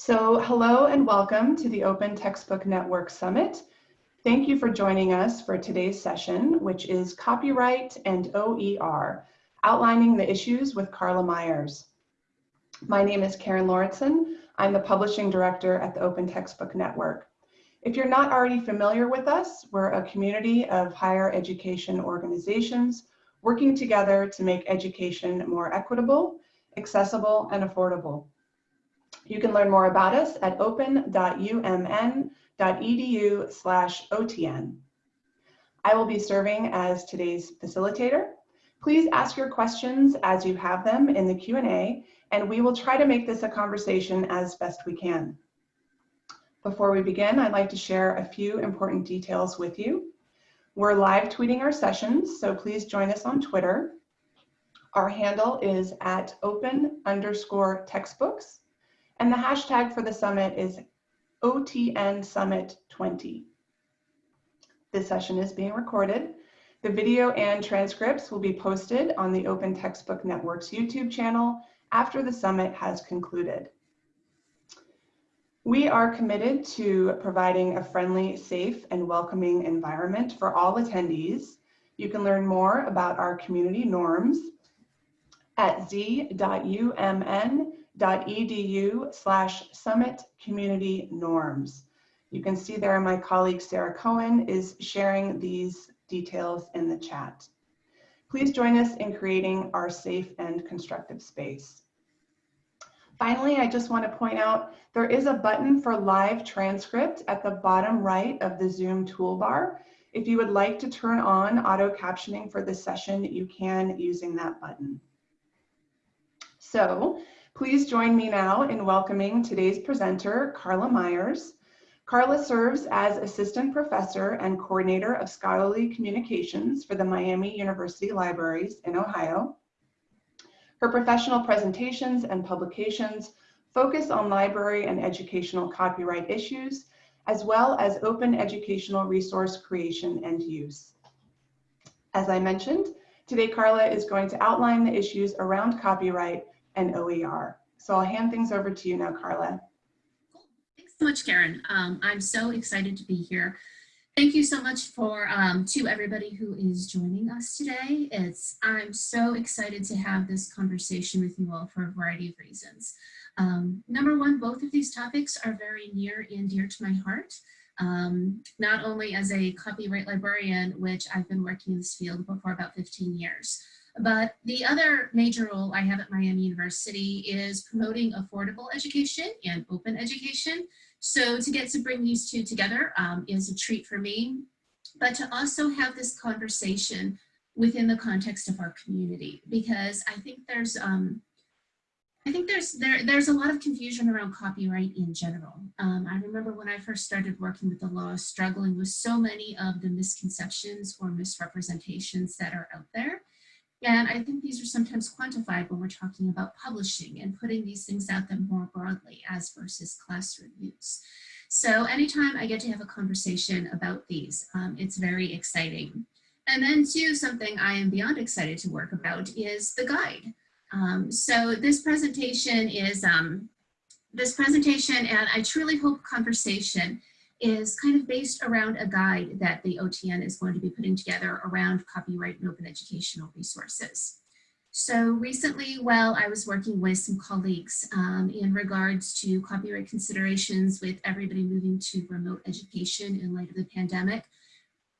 So hello and welcome to the Open Textbook Network Summit. Thank you for joining us for today's session, which is Copyright and OER, outlining the issues with Carla Myers. My name is Karen Lauritsen. I'm the Publishing Director at the Open Textbook Network. If you're not already familiar with us, we're a community of higher education organizations working together to make education more equitable, accessible, and affordable. You can learn more about us at open.umn.edu slash OTN. I will be serving as today's facilitator. Please ask your questions as you have them in the Q&A, and we will try to make this a conversation as best we can. Before we begin, I'd like to share a few important details with you. We're live tweeting our sessions, so please join us on Twitter. Our handle is at open underscore textbooks, and the hashtag for the summit is OTN Summit 20. This session is being recorded. The video and transcripts will be posted on the Open Textbook Network's YouTube channel after the summit has concluded. We are committed to providing a friendly, safe, and welcoming environment for all attendees. You can learn more about our community norms at z.umn.edu slash summit community norms. You can see there my colleague Sarah Cohen is sharing these details in the chat. Please join us in creating our safe and constructive space. Finally, I just want to point out there is a button for live transcript at the bottom right of the Zoom toolbar. If you would like to turn on auto captioning for this session, you can using that button. So please join me now in welcoming today's presenter, Carla Myers. Carla serves as Assistant Professor and Coordinator of Scholarly Communications for the Miami University Libraries in Ohio. Her professional presentations and publications focus on library and educational copyright issues, as well as open educational resource creation and use. As I mentioned, today Carla is going to outline the issues around copyright and OER. So I'll hand things over to you now, Carla. Thanks so much, Karen. Um, I'm so excited to be here. Thank you so much for um, to everybody who is joining us today. It's I'm so excited to have this conversation with you all for a variety of reasons. Um, number one, both of these topics are very near and dear to my heart. Um, not only as a copyright librarian, which I've been working in this field for about 15 years, but the other major role I have at Miami University is promoting affordable education and open education. So to get to bring these two together um, is a treat for me, but to also have this conversation within the context of our community, because I think there's, um, I think there's there there's a lot of confusion around copyright in general. Um, I remember when I first started working with the law, struggling with so many of the misconceptions or misrepresentations that are out there. And I think these are sometimes quantified when we're talking about publishing and putting these things out there more broadly as versus classroom use. So anytime I get to have a conversation about these, um, it's very exciting. And then too, something I am beyond excited to work about is the guide. Um, so this presentation is, um, this presentation, and I truly hope conversation is kind of based around a guide that the OTN is going to be putting together around copyright and open educational resources. So recently, while I was working with some colleagues um, in regards to copyright considerations with everybody moving to remote education in light of the pandemic,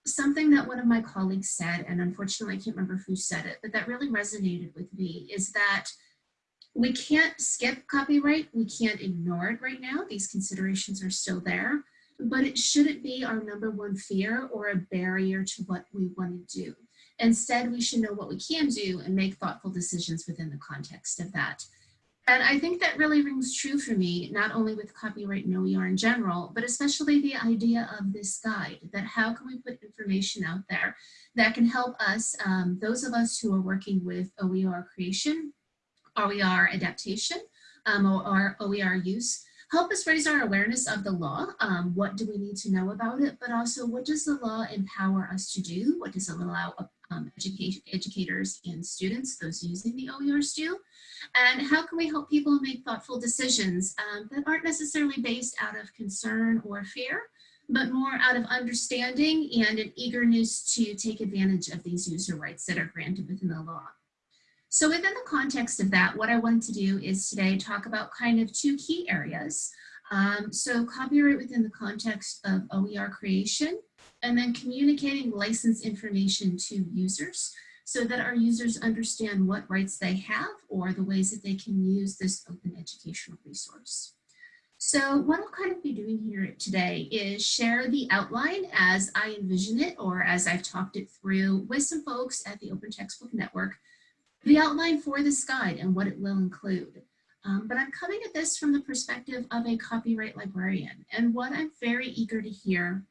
something that one of my colleagues said, and unfortunately I can't remember who said it, but that really resonated with me, is that we can't skip copyright, we can't ignore it right now, these considerations are still there, but it shouldn't be our number one fear or a barrier to what we want to do. Instead, we should know what we can do and make thoughtful decisions within the context of that. And I think that really rings true for me, not only with copyright and OER in general, but especially the idea of this guide, that how can we put information out there that can help us, um, those of us who are working with OER creation, OER adaptation, um, or OER use, help us raise our awareness of the law. Um, what do we need to know about it? But also, what does the law empower us to do? What does it allow um, educators and students, those using the OERs do? And how can we help people make thoughtful decisions um, that aren't necessarily based out of concern or fear, but more out of understanding and an eagerness to take advantage of these user rights that are granted within the law. So within the context of that, what I wanted to do is today talk about kind of two key areas. Um, so copyright within the context of OER creation, and then communicating license information to users so that our users understand what rights they have or the ways that they can use this open educational resource. So what I'll kind of be doing here today is share the outline as I envision it or as I've talked it through with some folks at the Open Textbook Network the outline for this guide and what it will include. Um, but I'm coming at this from the perspective of a copyright librarian. And what I'm very eager to hear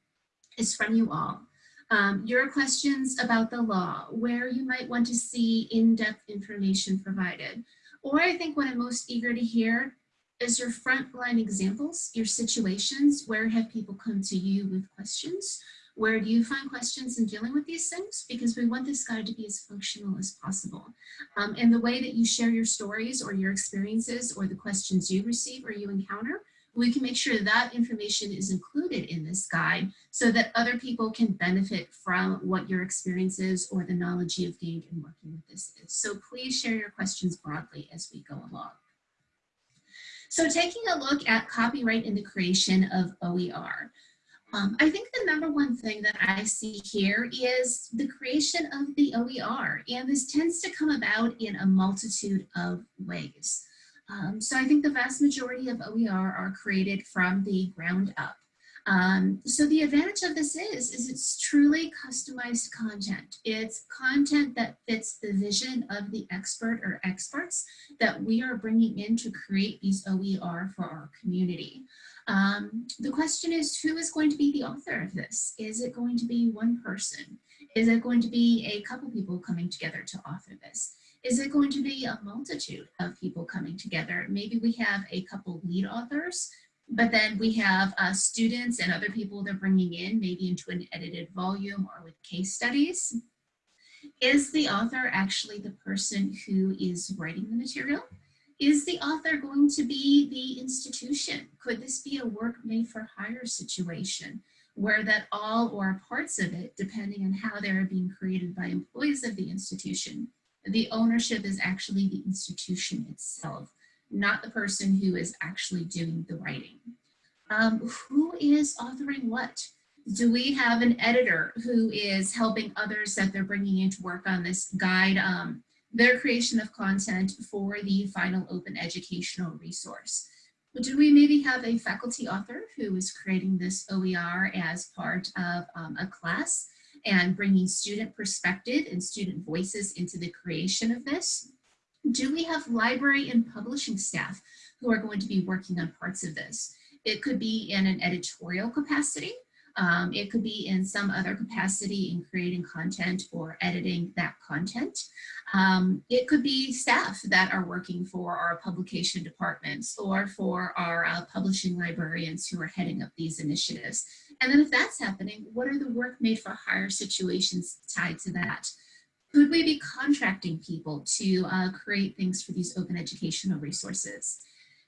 is from you all. Um, your questions about the law, where you might want to see in-depth information provided. Or I think what I'm most eager to hear is your frontline examples, your situations, where have people come to you with questions? Where do you find questions in dealing with these things? Because we want this guide to be as functional as possible. Um, and the way that you share your stories or your experiences or the questions you receive or you encounter, we can make sure that information is included in this guide so that other people can benefit from what your experiences or the knowledge you've gained in working with this is. So please share your questions broadly as we go along. So taking a look at copyright in the creation of OER. Um, I think the number one thing that I see here is the creation of the OER, and this tends to come about in a multitude of ways. Um, so I think the vast majority of OER are created from the ground up. Um, so the advantage of this is, is it's truly customized content. It's content that fits the vision of the expert or experts that we are bringing in to create these OER for our community. Um, the question is, who is going to be the author of this? Is it going to be one person? Is it going to be a couple people coming together to author this? Is it going to be a multitude of people coming together? Maybe we have a couple lead authors, but then we have uh, students and other people they're bringing in, maybe into an edited volume or with case studies. Is the author actually the person who is writing the material? Is the author going to be the institution? Could this be a work made for hire situation where that all or parts of it, depending on how they're being created by employees of the institution, the ownership is actually the institution itself, not the person who is actually doing the writing. Um, who is authoring what? Do we have an editor who is helping others that they're bringing in to work on this guide um, their creation of content for the final open educational resource. Do we maybe have a faculty author who is creating this OER as part of um, a class and bringing student perspective and student voices into the creation of this? Do we have library and publishing staff who are going to be working on parts of this? It could be in an editorial capacity, um, it could be in some other capacity in creating content or editing that content. Um, it could be staff that are working for our publication departments or for our uh, publishing librarians who are heading up these initiatives. And then if that's happening, what are the work made for hire situations tied to that? Could we be contracting people to uh, create things for these open educational resources?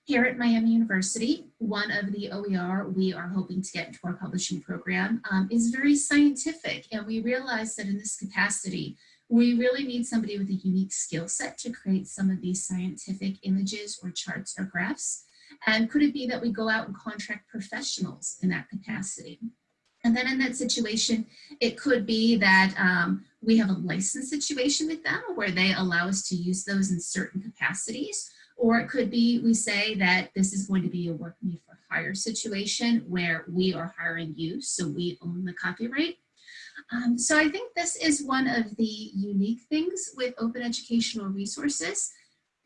Here at Miami University, one of the OER we are hoping to get into our publishing program um, is very scientific. And we realize that in this capacity, we really need somebody with a unique skill set to create some of these scientific images or charts or graphs. And could it be that we go out and contract professionals in that capacity? And then in that situation, it could be that um, we have a license situation with them where they allow us to use those in certain capacities or it could be we say that this is going to be a work made for hire situation where we are hiring you, so we own the copyright. Um, so I think this is one of the unique things with open educational resources,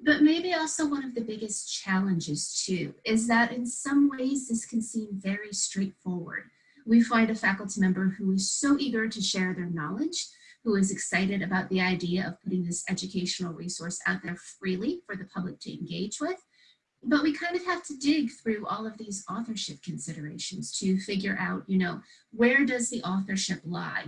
but maybe also one of the biggest challenges too, is that in some ways this can seem very straightforward. We find a faculty member who is so eager to share their knowledge who is excited about the idea of putting this educational resource out there freely for the public to engage with. but we kind of have to dig through all of these authorship considerations to figure out, you know, where does the authorship lie?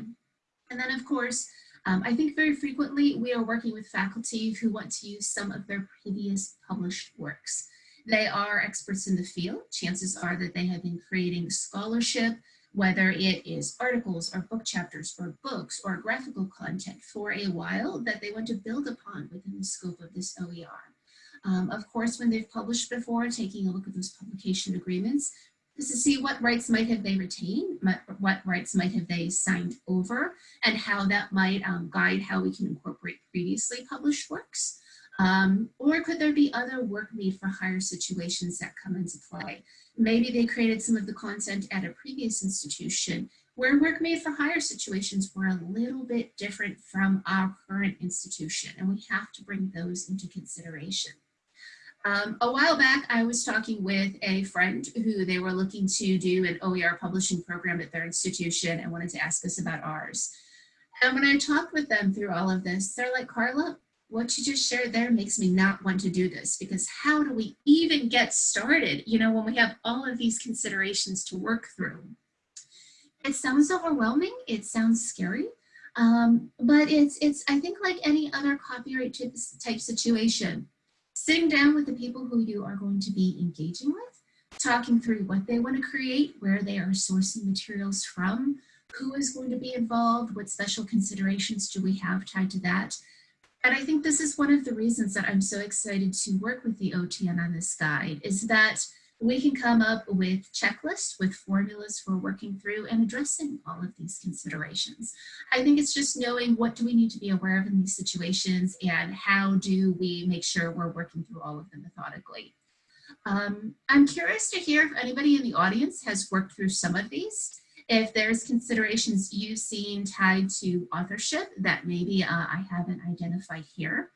And then of course, um, I think very frequently we are working with faculty who want to use some of their previous published works. They are experts in the field. Chances are that they have been creating scholarship, whether it is articles or book chapters or books or graphical content for a while that they want to build upon within the scope of this OER. Um, of course, when they've published before, taking a look at those publication agreements, is to see what rights might have they retained, what rights might have they signed over, and how that might um, guide how we can incorporate previously published works. Um, or could there be other work made for hire situations that come into play? Maybe they created some of the content at a previous institution where work made for hire situations were a little bit different from our current institution, and we have to bring those into consideration. Um, a while back, I was talking with a friend who they were looking to do an OER publishing program at their institution and wanted to ask us about ours. And when I talked with them through all of this, they're like, Carla, what you just shared there makes me not want to do this because how do we even get started, you know, when we have all of these considerations to work through? It sounds overwhelming, it sounds scary, um, but it's, it's, I think like any other copyright type, situation, sitting down with the people who you are going to be engaging with, talking through what they want to create, where they are sourcing materials from, who is going to be involved, what special considerations do we have tied to that. And I think this is one of the reasons that I'm so excited to work with the OTN on this guide is that we can come up with checklists, with formulas for working through and addressing all of these considerations. I think it's just knowing what do we need to be aware of in these situations and how do we make sure we're working through all of them methodically. Um, I'm curious to hear if anybody in the audience has worked through some of these. If there's considerations you've seen tied to authorship that maybe uh, I haven't identified here.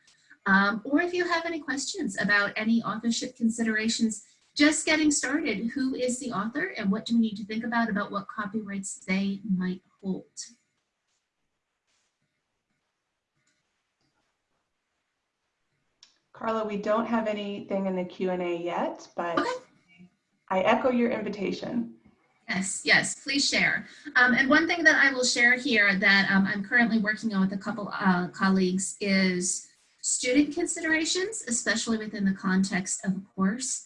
Um, or if you have any questions about any authorship considerations just getting started, who is the author and what do we need to think about about what copyrights they might hold? Carla, we don't have anything in the Q&A yet, but okay. I echo your invitation. Yes, yes, please share. Um, and one thing that I will share here that um, I'm currently working on with a couple uh, colleagues is student considerations, especially within the context of a course.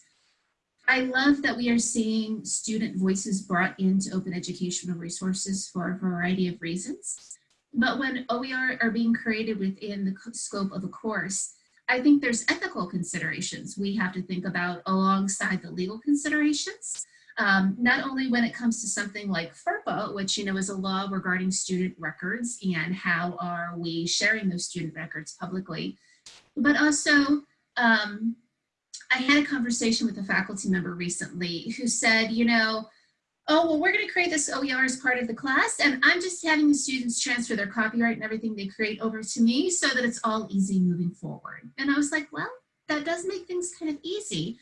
I love that we are seeing student voices brought into open educational resources for a variety of reasons. But when OER are being created within the scope of a course, I think there's ethical considerations we have to think about alongside the legal considerations. Um, not only when it comes to something like FERPA, which you know is a law regarding student records and how are we sharing those student records publicly, but also um, I had a conversation with a faculty member recently who said, you know, oh, well, we're going to create this OER as part of the class, and I'm just having the students transfer their copyright and everything they create over to me so that it's all easy moving forward. And I was like, well, that does make things kind of easy.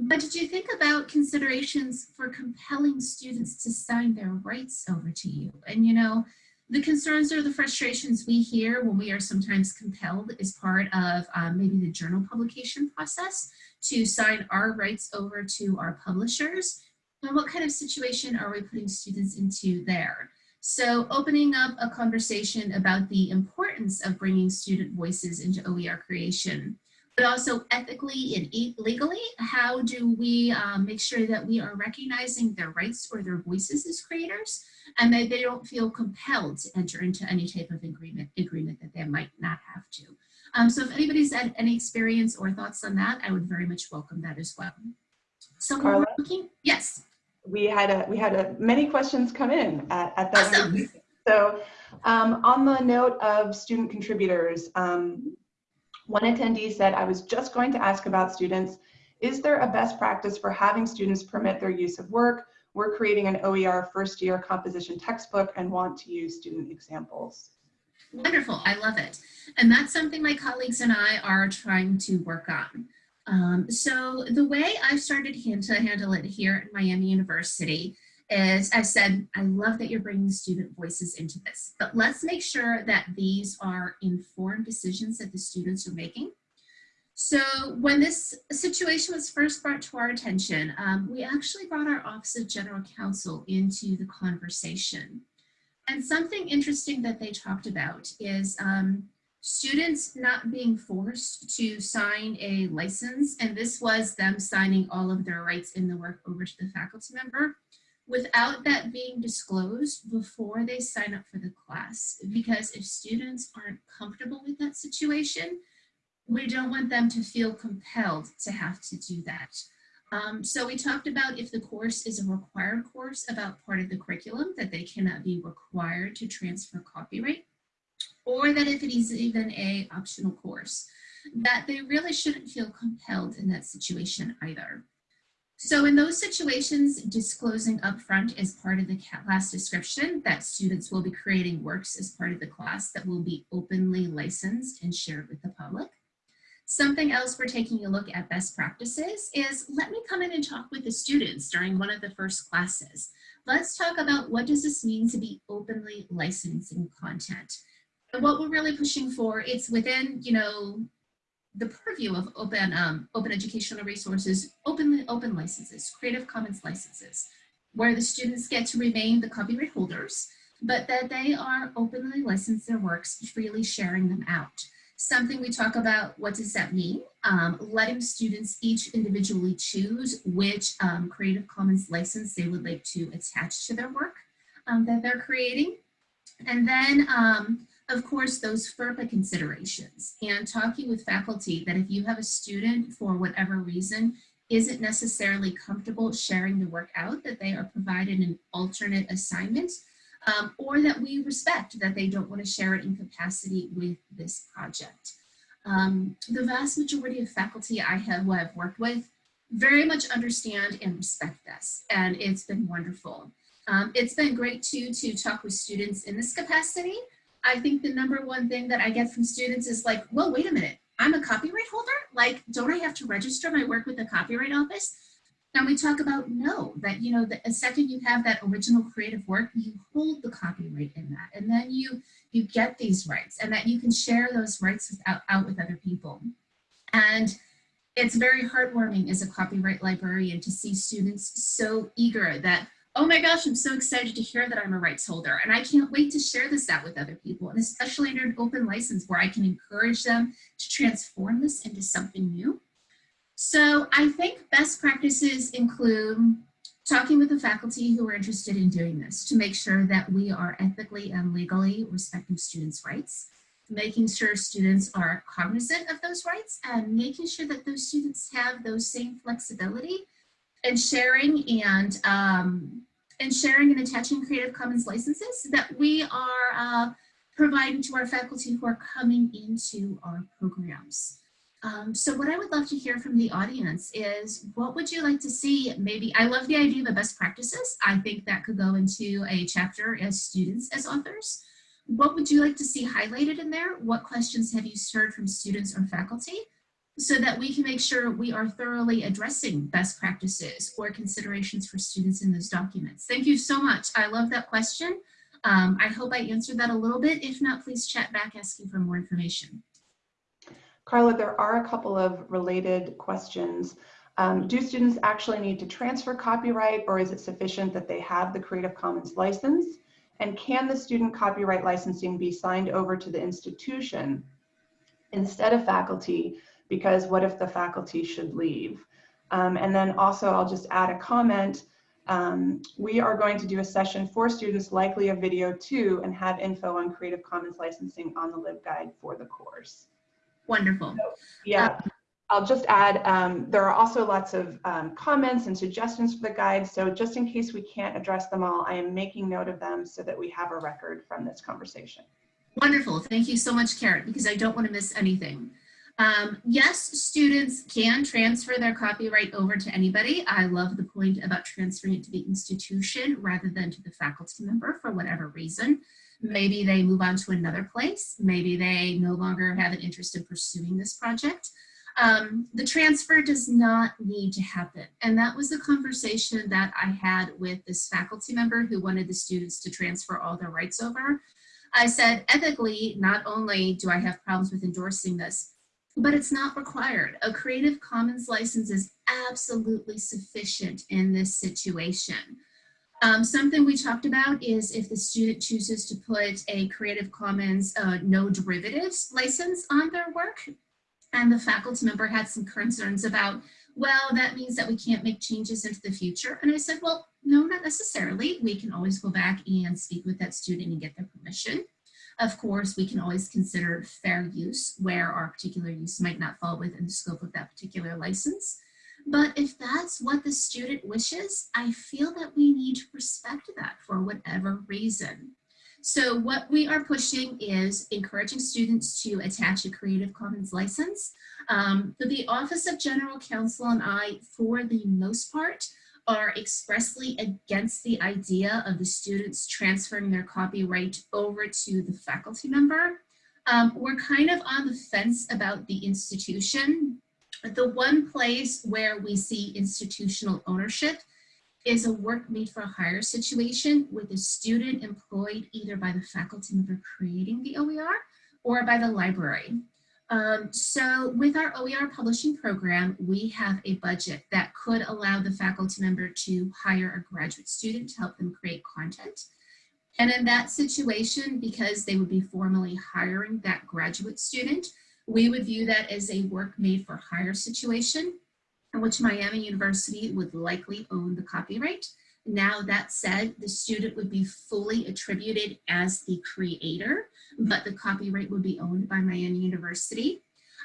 But did you think about considerations for compelling students to sign their rights over to you? And, you know, the concerns or the frustrations we hear when we are sometimes compelled is part of um, maybe the journal publication process to sign our rights over to our publishers. And what kind of situation are we putting students into there? So opening up a conversation about the importance of bringing student voices into OER creation but also ethically and legally, how do we um, make sure that we are recognizing their rights or their voices as creators and that they don't feel compelled to enter into any type of agreement, agreement that they might not have to. Um, so if anybody's had any experience or thoughts on that, I would very much welcome that as well. So Carla, looking, yes. We had a, we had a, many questions come in at, at that awesome. So um, on the note of student contributors, um, one attendee said, I was just going to ask about students. Is there a best practice for having students permit their use of work? We're creating an OER first year composition textbook and want to use student examples. Wonderful, I love it. And that's something my colleagues and I are trying to work on. Um, so the way I've started to handle it here at Miami University is I said, I love that you're bringing student voices into this, but let's make sure that these are informed decisions that the students are making. So when this situation was first brought to our attention, um, we actually brought our Office of General Counsel into the conversation. And something interesting that they talked about is um, students not being forced to sign a license. And this was them signing all of their rights in the work over to the faculty member without that being disclosed before they sign up for the class. Because if students aren't comfortable with that situation, we don't want them to feel compelled to have to do that. Um, so we talked about if the course is a required course about part of the curriculum, that they cannot be required to transfer copyright, or that if it is even a optional course, that they really shouldn't feel compelled in that situation either. So in those situations, disclosing upfront as part of the class description that students will be creating works as part of the class that will be openly licensed and shared with the public. Something else we're taking a look at best practices is let me come in and talk with the students during one of the first classes. Let's talk about what does this mean to be openly licensing content. And what we're really pushing for, it's within, you know, the purview of open, um, open educational resources, open, open licenses, Creative Commons licenses, where the students get to remain the copyright holders, but that they are openly licensed their works, freely sharing them out something we talk about, what does that mean? Um, letting students each individually choose which um, Creative Commons license they would like to attach to their work um, that they're creating. And then, um, of course, those FERPA considerations and talking with faculty that if you have a student for whatever reason isn't necessarily comfortable sharing the work out, that they are provided an alternate assignment um, or that we respect that they don't want to share it in capacity with this project. Um, the vast majority of faculty I have who I've worked with very much understand and respect this, and it's been wonderful. Um, it's been great too to talk with students in this capacity. I think the number one thing that I get from students is like, well, wait a minute, I'm a copyright holder? Like, don't I have to register my work with the Copyright Office? And we talk about no, that, you know, the second you have that original creative work, you hold the copyright in that. And then you, you get these rights and that you can share those rights with, out, out with other people. And it's very heartwarming as a copyright librarian to see students so eager that, oh my gosh, I'm so excited to hear that I'm a rights holder. And I can't wait to share this out with other people. And especially under an open license where I can encourage them to transform this into something new so I think best practices include talking with the faculty who are interested in doing this to make sure that we are ethically and legally respecting students' rights, making sure students are cognizant of those rights and making sure that those students have those same flexibility and sharing and um, and sharing and attaching Creative Commons licenses that we are uh, providing to our faculty who are coming into our programs. Um, so what I would love to hear from the audience is what would you like to see maybe, I love the idea of best practices. I think that could go into a chapter as students as authors. What would you like to see highlighted in there? What questions have you heard from students or faculty? So that we can make sure we are thoroughly addressing best practices or considerations for students in those documents. Thank you so much. I love that question. Um, I hope I answered that a little bit. If not, please chat back asking for more information. Carla, there are a couple of related questions. Um, do students actually need to transfer copyright or is it sufficient that they have the Creative Commons license? And can the student copyright licensing be signed over to the institution instead of faculty? Because what if the faculty should leave? Um, and then also I'll just add a comment. Um, we are going to do a session for students, likely a video too, and have info on Creative Commons licensing on the LibGuide for the course. Wonderful. So, yeah. I'll just add, um, there are also lots of um, comments and suggestions for the guide. So just in case we can't address them all, I am making note of them so that we have a record from this conversation. Wonderful. Thank you so much, Karen, because I don't want to miss anything. Um, yes, students can transfer their copyright over to anybody. I love the point about transferring it to the institution rather than to the faculty member for whatever reason. Maybe they move on to another place. Maybe they no longer have an interest in pursuing this project. Um, the transfer does not need to happen. And that was the conversation that I had with this faculty member who wanted the students to transfer all their rights over. I said, ethically, not only do I have problems with endorsing this, but it's not required. A Creative Commons license is absolutely sufficient in this situation. Um, something we talked about is if the student chooses to put a Creative Commons uh, no derivatives license on their work, and the faculty member had some concerns about, well, that means that we can't make changes into the future. And I said, well, no, not necessarily. We can always go back and speak with that student and get their permission. Of course, we can always consider fair use where our particular use might not fall within the scope of that particular license. But if that's what the student wishes, I feel that we need to respect that for whatever reason. So what we are pushing is encouraging students to attach a Creative Commons license. Um, the Office of General Counsel and I, for the most part, are expressly against the idea of the students transferring their copyright over to the faculty member. Um, we're kind of on the fence about the institution. The one place where we see institutional ownership is a work made for a hire situation with a student employed either by the faculty member creating the OER or by the library. Um, so with our OER publishing program, we have a budget that could allow the faculty member to hire a graduate student to help them create content. And in that situation, because they would be formally hiring that graduate student, we would view that as a work made for hire situation in which Miami University would likely own the copyright. Now that said, the student would be fully attributed as the creator, but the copyright would be owned by Miami University.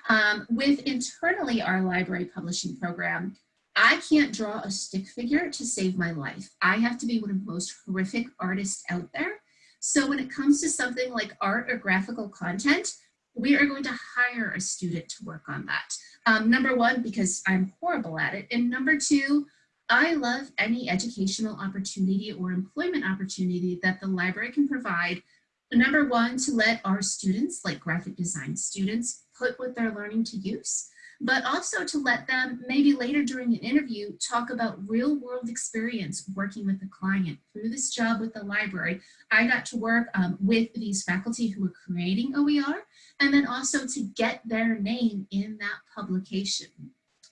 Um, with internally our library publishing program, I can't draw a stick figure to save my life. I have to be one of the most horrific artists out there. So when it comes to something like art or graphical content, we are going to hire a student to work on that. Um, number one, because I'm horrible at it. And number two, I love any educational opportunity or employment opportunity that the library can provide. Number one, to let our students, like graphic design students, put what they're learning to use, but also to let them maybe later during an interview talk about real world experience working with a client. Through this job with the library, I got to work um, with these faculty who were creating OER and then also to get their name in that publication.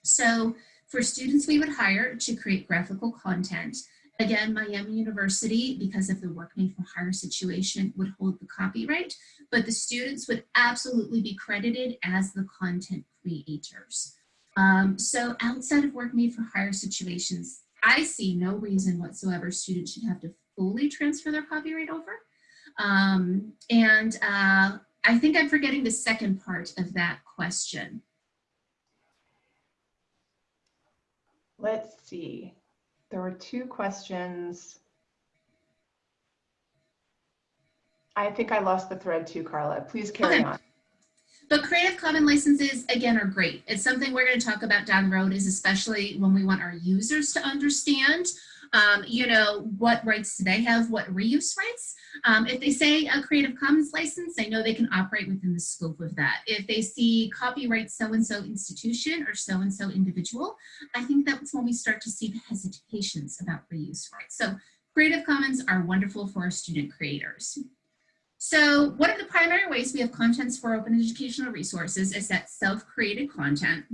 So for students we would hire to create graphical content, again, Miami University, because of the work made for hire situation, would hold the copyright, but the students would absolutely be credited as the content creators. Um, so outside of work made for hire situations, I see no reason whatsoever students should have to fully transfer their copyright over. Um, and uh, I think I'm forgetting the second part of that question. Let's see. There were two questions. I think I lost the thread too, Carla. Please carry Okay. on. But Creative Commons licenses, again, are great. It's something we're going to talk about down the road, is especially when we want our users to understand, um, you know, what rights do they have, what reuse rights. Um, if they say a Creative Commons license, I know they can operate within the scope of that. If they see copyright so-and-so institution or so-and-so individual, I think that's when we start to see the hesitations about reuse rights. So Creative Commons are wonderful for our student creators. So one of the primary ways we have contents for open educational resources is that self-created content.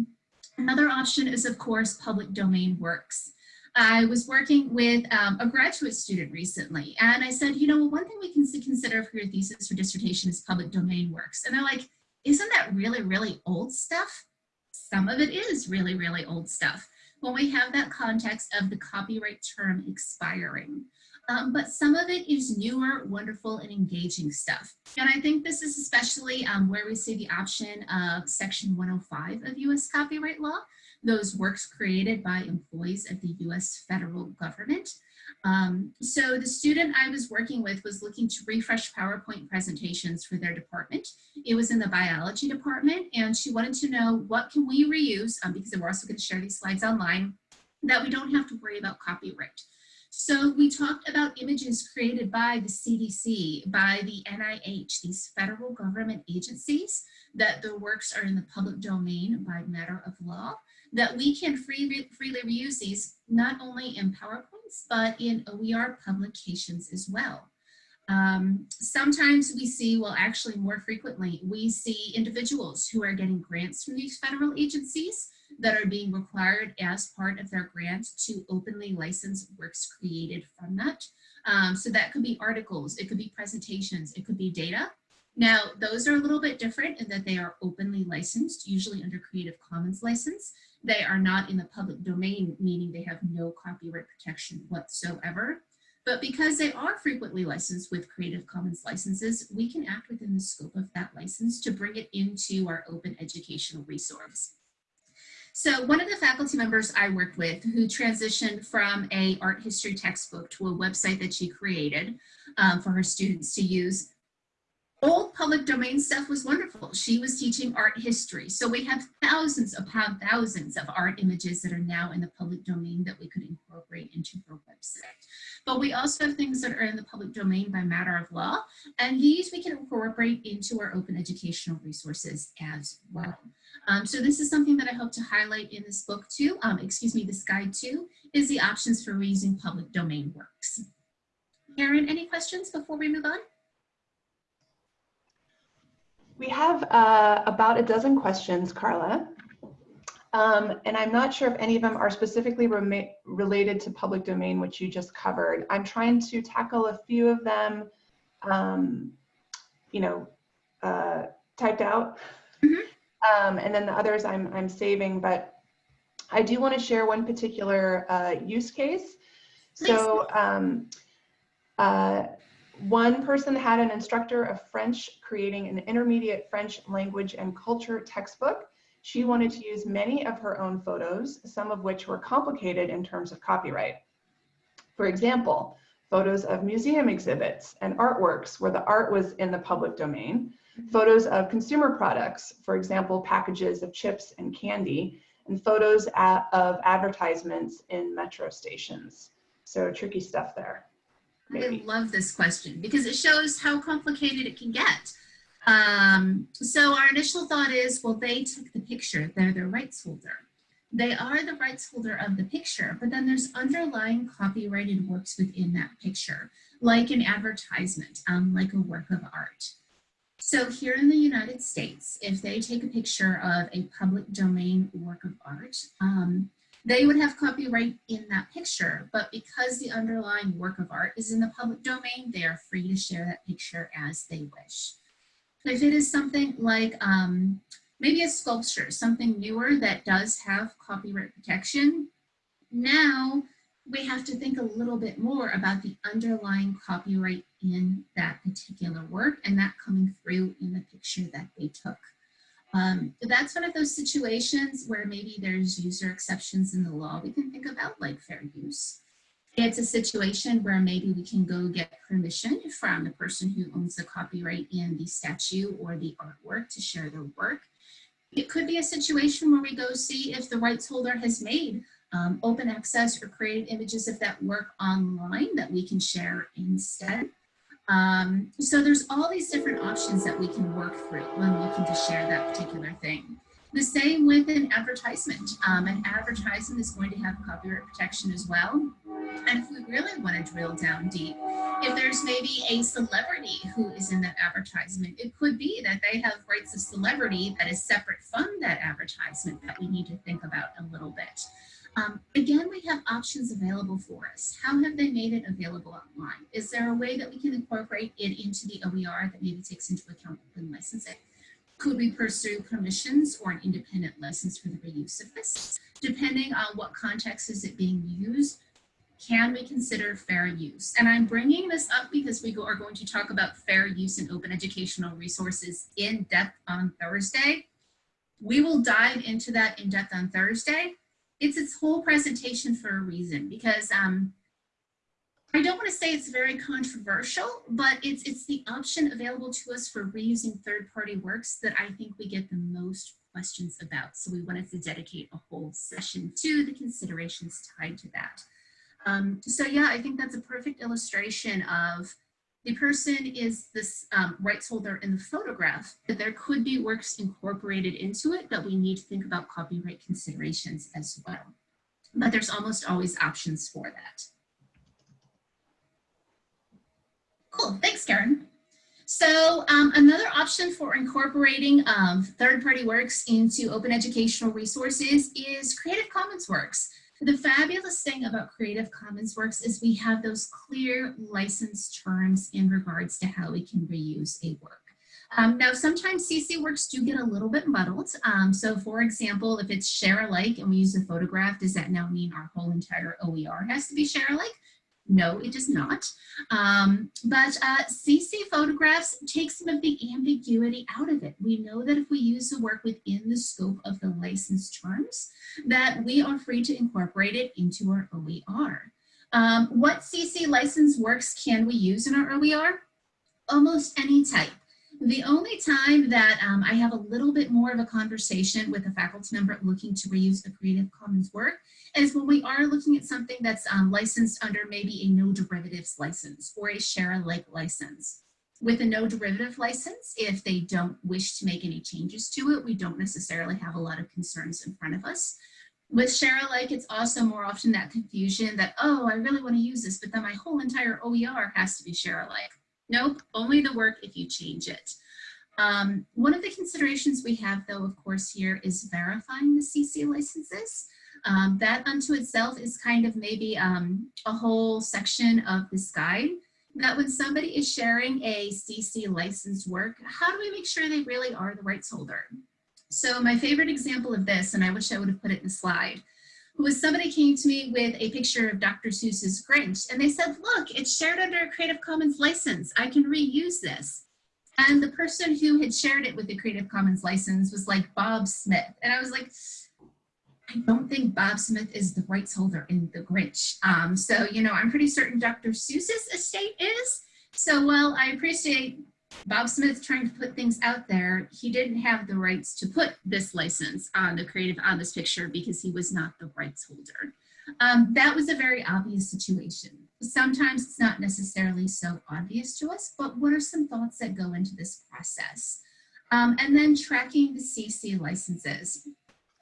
Another option is, of course, public domain works. I was working with um, a graduate student recently, and I said, you know, one thing we can consider for your thesis or dissertation is public domain works. And they're like, isn't that really, really old stuff? Some of it is really, really old stuff when we have that context of the copyright term expiring. Um, but some of it is newer, wonderful, and engaging stuff. And I think this is especially um, where we see the option of Section 105 of U.S. copyright law, those works created by employees of the U.S. federal government. Um, so the student I was working with was looking to refresh PowerPoint presentations for their department. It was in the biology department, and she wanted to know what can we reuse, um, because we're also going to share these slides online, that we don't have to worry about copyright. So we talked about images created by the CDC, by the NIH, these federal government agencies, that the works are in the public domain by matter of law, that we can free, freely reuse these not only in PowerPoints, but in OER publications as well. Um, sometimes we see, well, actually more frequently, we see individuals who are getting grants from these federal agencies that are being required as part of their grant to openly license works created from that. Um, so that could be articles, it could be presentations, it could be data. Now, those are a little bit different in that they are openly licensed, usually under Creative Commons license. They are not in the public domain, meaning they have no copyright protection whatsoever. But because they are frequently licensed with Creative Commons licenses, we can act within the scope of that license to bring it into our open educational resource. So one of the faculty members I worked with who transitioned from a art history textbook to a website that she created um, for her students to use old public domain stuff was wonderful. She was teaching art history. So we have thousands upon thousands of art images that are now in the public domain that we could incorporate into her website. But we also have things that are in the public domain by matter of law, and these we can incorporate into our open educational resources as well. Um, so this is something that I hope to highlight in this book too, um, excuse me, this guide too, is the options for reusing public domain works. Karen, any questions before we move on? We have uh, about a dozen questions, Carla. Um, and I'm not sure if any of them are specifically re related to public domain, which you just covered. I'm trying to tackle a few of them, um, you know, uh, typed out. Mm -hmm. um, and then the others I'm, I'm saving, but I do want to share one particular uh, use case. So um, uh, one person had an instructor of French creating an intermediate French language and culture textbook. She wanted to use many of her own photos, some of which were complicated in terms of copyright. For example, photos of museum exhibits and artworks where the art was in the public domain, photos of consumer products, for example, packages of chips and candy, and photos of advertisements in metro stations. So tricky stuff there. Maybe. I love this question because it shows how complicated it can get. Um, so our initial thought is, well, they took the picture, they're the rights holder. They are the rights holder of the picture, but then there's underlying copyrighted works within that picture, like an advertisement, um, like a work of art. So here in the United States, if they take a picture of a public domain work of art, um, they would have copyright in that picture, but because the underlying work of art is in the public domain, they are free to share that picture as they wish. If it is something like um, maybe a sculpture, something newer that does have copyright protection, now we have to think a little bit more about the underlying copyright in that particular work and that coming through in the picture that they took. Um, that's one of those situations where maybe there's user exceptions in the law we can think about like fair use. It's a situation where maybe we can go get permission from the person who owns the copyright in the statue or the artwork to share their work. It could be a situation where we go see if the rights holder has made um, open access or created images of that work online that we can share instead. Um, so there's all these different options that we can work through when looking to share that particular thing. The same with an advertisement. Um, an advertisement is going to have copyright protection as well. And if we really want to drill down deep, if there's maybe a celebrity who is in that advertisement, it could be that they have rights of celebrity that is separate from that advertisement that we need to think about a little bit. Um, again, we have options available for us. How have they made it available online? Is there a way that we can incorporate it into the OER that maybe takes into account open licensing? Could we pursue permissions or an independent license for the reuse of this? Depending on what context is it being used, can we consider fair use? And I'm bringing this up because we are going to talk about fair use in open educational resources in depth on Thursday. We will dive into that in depth on Thursday it's its whole presentation for a reason because um, I don't want to say it's very controversial, but it's, it's the option available to us for reusing third-party works that I think we get the most questions about. So we wanted to dedicate a whole session to the considerations tied to that. Um, so yeah, I think that's a perfect illustration of the person is this um, rights holder in the photograph, but there could be works incorporated into it that we need to think about copyright considerations as well. But there's almost always options for that. Cool, thanks, Karen. So um, another option for incorporating um, third-party works into open educational resources is Creative Commons works. The fabulous thing about Creative Commons works is we have those clear license terms in regards to how we can reuse a work. Um, now, sometimes CC works do get a little bit muddled. Um, so for example, if it's share alike and we use a photograph, does that now mean our whole entire OER has to be share alike? No, it does not. Um, but uh, CC photographs take some of the ambiguity out of it. We know that if we use the work within the scope of the license terms, that we are free to incorporate it into our OER. Um, what CC license works can we use in our OER? Almost any type. The only time that um, I have a little bit more of a conversation with a faculty member looking to reuse a Creative Commons work is when we are looking at something that's um, licensed under maybe a no derivatives license or a share alike license. With a no derivative license, if they don't wish to make any changes to it, we don't necessarily have a lot of concerns in front of us. With share alike, it's also more often that confusion that, oh, I really want to use this, but then my whole entire OER has to be share alike. Nope, only the work if you change it. Um, one of the considerations we have though, of course, here is verifying the CC licenses. Um, that unto itself is kind of maybe um, a whole section of this guide that when somebody is sharing a CC licensed work, how do we make sure they really are the rights holder? So my favorite example of this, and I wish I would have put it in the slide, was somebody came to me with a picture of Dr. Seuss's Grinch and they said, look, it's shared under a Creative Commons license. I can reuse this. And the person who had shared it with the Creative Commons license was like Bob Smith. And I was like, I don't think Bob Smith is the rights holder in The Grinch. Um, so, you know, I'm pretty certain Dr. Seuss's estate is. So while I appreciate Bob Smith trying to put things out there, he didn't have the rights to put this license on the creative on this picture because he was not the rights holder. Um, that was a very obvious situation. Sometimes it's not necessarily so obvious to us, but what are some thoughts that go into this process? Um, and then tracking the CC licenses.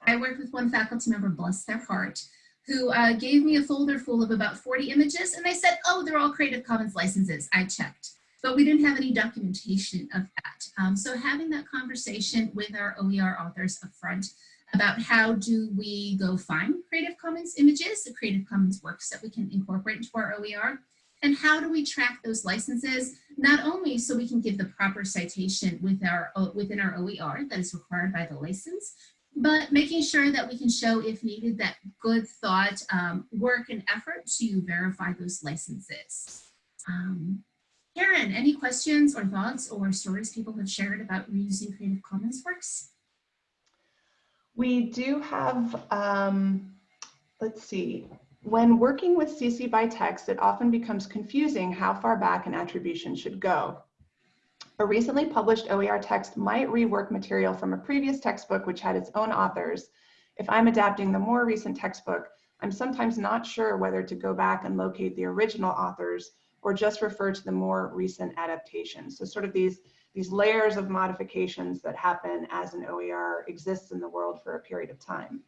I worked with one faculty member, bless their heart, who uh, gave me a folder full of about 40 images and they said, oh, they're all Creative Commons licenses. I checked but we didn't have any documentation of that. Um, so having that conversation with our OER authors up front about how do we go find Creative Commons images, the Creative Commons works that we can incorporate into our OER, and how do we track those licenses, not only so we can give the proper citation with our, within our OER that is required by the license, but making sure that we can show, if needed, that good thought, um, work and effort to verify those licenses. Um, Karen, any questions or thoughts or stories people have shared about reusing Creative Commons works? We do have, um, let's see, when working with CC by text, it often becomes confusing how far back an attribution should go. A recently published OER text might rework material from a previous textbook which had its own authors. If I'm adapting the more recent textbook, I'm sometimes not sure whether to go back and locate the original authors or just refer to the more recent adaptations. So sort of these, these layers of modifications that happen as an OER exists in the world for a period of time.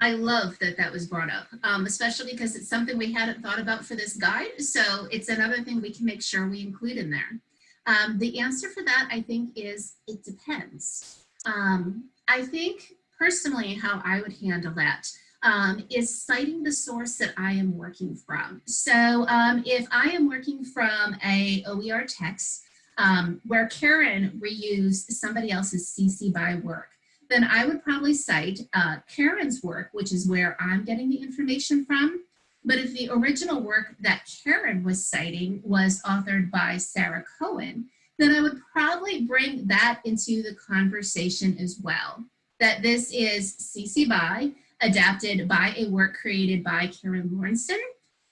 I love that that was brought up, um, especially because it's something we hadn't thought about for this guide. So it's another thing we can make sure we include in there. Um, the answer for that, I think, is it depends. Um, I think personally how I would handle that um, is citing the source that I am working from. So um, if I am working from a OER text um, where Karen reused somebody else's CC by work, then I would probably cite uh, Karen's work, which is where I'm getting the information from. But if the original work that Karen was citing was authored by Sarah Cohen, then I would probably bring that into the conversation as well. That this is CC by, adapted by a work created by Karen Lauritsen,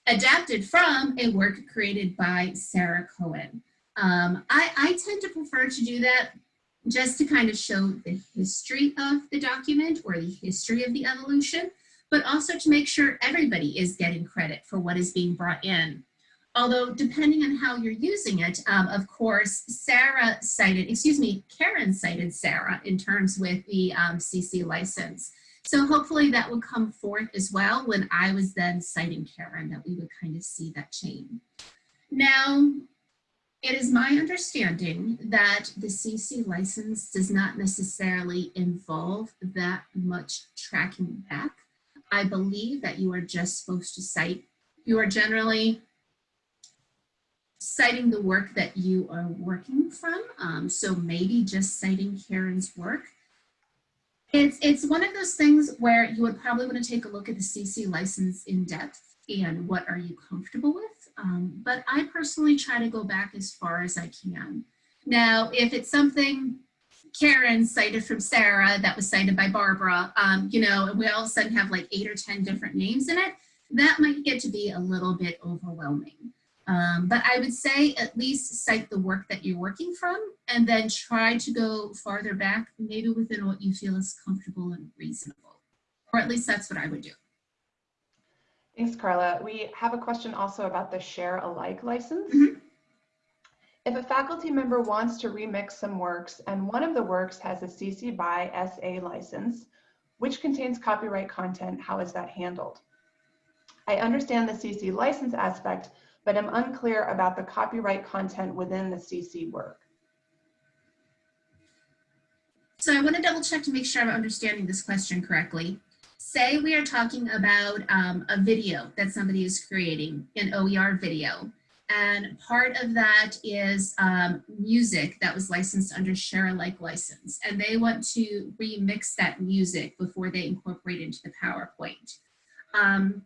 adapted from a work created by Sarah Cohen. Um, I, I tend to prefer to do that just to kind of show the history of the document or the history of the evolution, but also to make sure everybody is getting credit for what is being brought in. Although depending on how you're using it, um, of course, Sarah cited, excuse me, Karen cited Sarah in terms with the um, CC license. So hopefully that would come forth as well when I was then citing Karen, that we would kind of see that chain. Now, it is my understanding that the CC license does not necessarily involve that much tracking back. I believe that you are just supposed to cite, you are generally citing the work that you are working from. Um, so maybe just citing Karen's work. It's, it's one of those things where you would probably want to take a look at the CC license in depth and what are you comfortable with. Um, but I personally try to go back as far as I can. Now, if it's something Karen cited from Sarah that was cited by Barbara, um, you know, and we all of a sudden have like eight or 10 different names in it, that might get to be a little bit overwhelming. Um, but I would say at least cite the work that you're working from and then try to go farther back, maybe within what you feel is comfortable and reasonable. Or at least that's what I would do. Thanks, Carla. We have a question also about the share alike license. Mhm. If a faculty member wants to remix some works and one of the works has a CC by SA license, which contains copyright content, how is that handled? I understand the CC license aspect, but am unclear about the copyright content within the CC work. So I want to double check to make sure I'm understanding this question correctly. Say we are talking about um, a video that somebody is creating, an OER video, and part of that is um, music that was licensed under share alike license, and they want to remix that music before they incorporate into the PowerPoint. Um,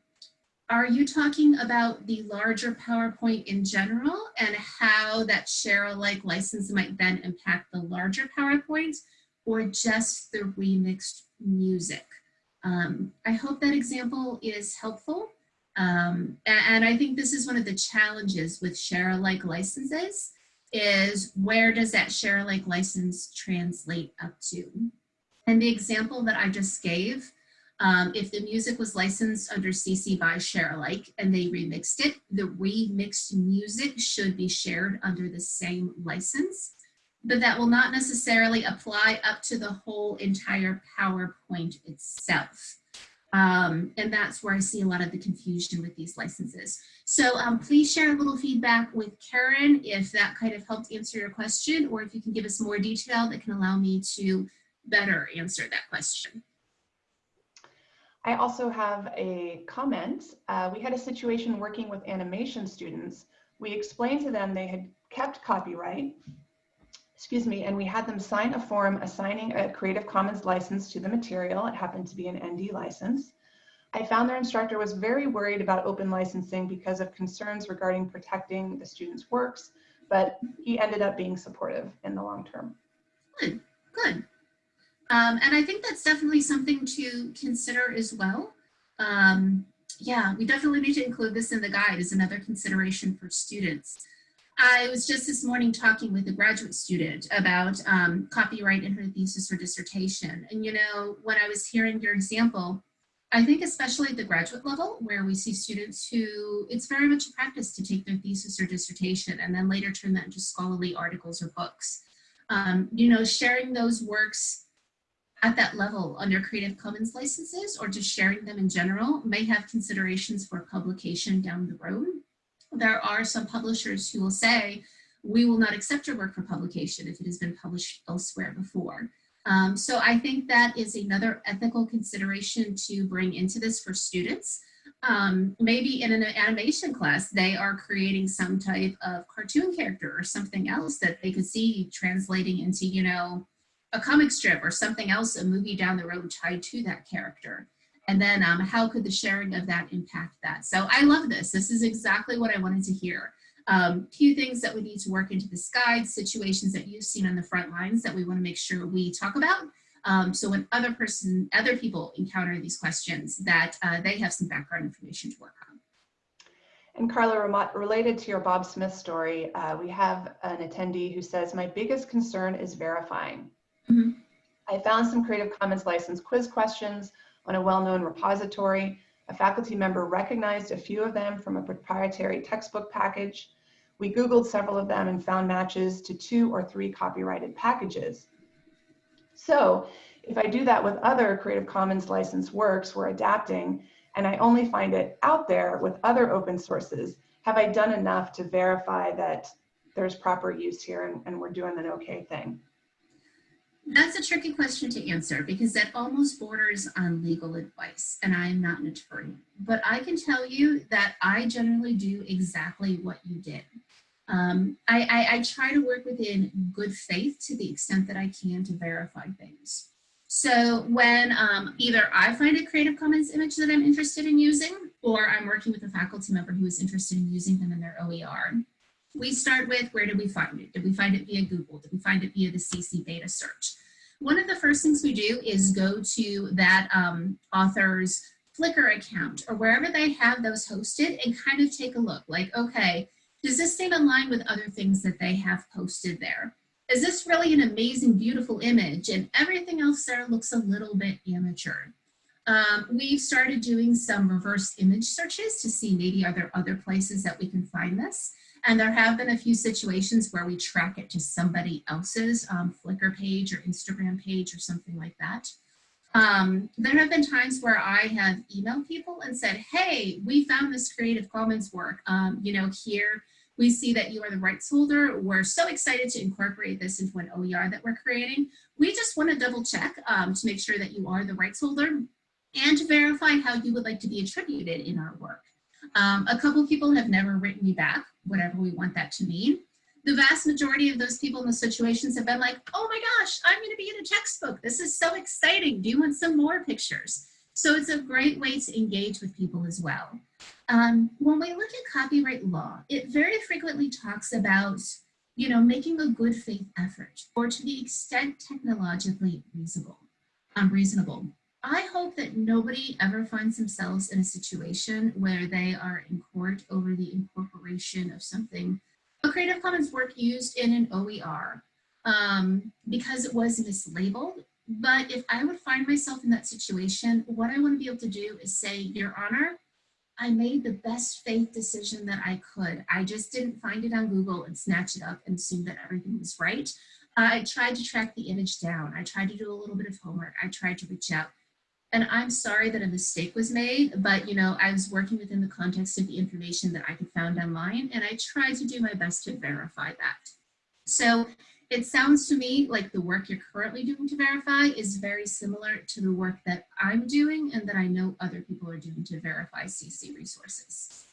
are you talking about the larger PowerPoint in general and how that share alike license might then impact the larger PowerPoint or just the remixed music? Um, I hope that example is helpful. Um, and, I think this is one of the challenges with share alike licenses is where does that share alike license translate up to? And the example that I just gave um, if the music was licensed under CC by Share Alike and they remixed it, the remixed music should be shared under the same license, but that will not necessarily apply up to the whole entire PowerPoint itself. Um, and that's where I see a lot of the confusion with these licenses. So um, please share a little feedback with Karen if that kind of helped answer your question, or if you can give us more detail that can allow me to better answer that question. I also have a comment. Uh, we had a situation working with animation students. We explained to them they had kept copyright, excuse me, and we had them sign a form assigning a Creative Commons license to the material. It happened to be an ND license. I found their instructor was very worried about open licensing because of concerns regarding protecting the students' works, but he ended up being supportive in the long term. Good, good. Um, and I think that's definitely something to consider as well. Um, yeah, we definitely need to include this in the guide as another consideration for students. I was just this morning talking with a graduate student about um, copyright in her thesis or dissertation. And you know, when I was hearing your example, I think especially at the graduate level where we see students who it's very much a practice to take their thesis or dissertation and then later turn that into scholarly articles or books. Um, you know, sharing those works at that level under Creative Commons licenses or just sharing them in general may have considerations for publication down the road. There are some publishers who will say, we will not accept your work for publication if it has been published elsewhere before. Um, so I think that is another ethical consideration to bring into this for students. Um, maybe in an animation class, they are creating some type of cartoon character or something else that they could see translating into, you know, a comic strip or something else, a movie down the road tied to that character. And then um, how could the sharing of that impact that? So I love this. This is exactly what I wanted to hear. Um, few things that we need to work into this guide, situations that you've seen on the front lines that we want to make sure we talk about. Um, so when other person, other people encounter these questions, that uh, they have some background information to work on. And Carla, related to your Bob Smith story, uh, we have an attendee who says, my biggest concern is verifying. Mm -hmm. I found some Creative Commons license quiz questions on a well-known repository. A faculty member recognized a few of them from a proprietary textbook package. We Googled several of them and found matches to two or three copyrighted packages. So if I do that with other Creative Commons license works we're adapting, and I only find it out there with other open sources, have I done enough to verify that there's proper use here and, and we're doing an okay thing? That's a tricky question to answer because that almost borders on legal advice, and I'm not an attorney. But I can tell you that I generally do exactly what you did. Um, I, I, I try to work within good faith to the extent that I can to verify things. So when um, either I find a Creative Commons image that I'm interested in using, or I'm working with a faculty member who is interested in using them in their OER, we start with where did we find it? Did we find it via Google? Did we find it via the CC beta search? One of the first things we do is go to that um, author's Flickr account or wherever they have those hosted and kind of take a look like, okay, does this thing align with other things that they have posted there? Is this really an amazing, beautiful image? And everything else there looks a little bit amateur. Um, we've started doing some reverse image searches to see maybe are there other places that we can find this. And there have been a few situations where we track it to somebody else's um, Flickr page or Instagram page or something like that. Um, there have been times where I have emailed people and said, hey, we found this Creative Commons work. Um, you know, here we see that you are the rights holder. We're so excited to incorporate this into an OER that we're creating. We just want to double check um, to make sure that you are the rights holder and to verify how you would like to be attributed in our work. Um, a couple people have never written me back, whatever we want that to mean. The vast majority of those people in the situations have been like, oh my gosh, I'm gonna be in a textbook. This is so exciting. Do you want some more pictures? So it's a great way to engage with people as well. Um, when we look at copyright law, it very frequently talks about you know, making a good faith effort or to the extent technologically reasonable. Um, I hope that nobody ever finds themselves in a situation where they are in court over the incorporation of something, a Creative Commons work used in an OER, um, because it was mislabeled. But if I would find myself in that situation, what I want to be able to do is say, Your Honor, I made the best faith decision that I could. I just didn't find it on Google and snatch it up and assume that everything was right. I tried to track the image down. I tried to do a little bit of homework. I tried to reach out. And I'm sorry that a mistake was made, but you know, I was working within the context of the information that I could found online, and I tried to do my best to verify that. So it sounds to me like the work you're currently doing to verify is very similar to the work that I'm doing and that I know other people are doing to verify CC resources.